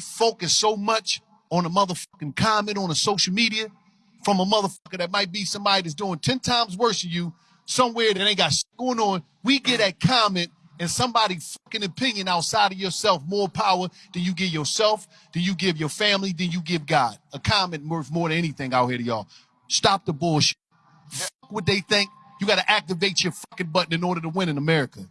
focus so much on a motherfucking comment on a social media from a motherfucker that might be somebody that's doing 10 times worse than you somewhere that ain't got shit going on. We get that comment and somebody fucking opinion outside of yourself more power than you give yourself, than you give your family, than you give God. A comment worth more than anything out here to y'all. Stop the bullshit. Fuck what they think. You got to activate your fucking button in order to win in America.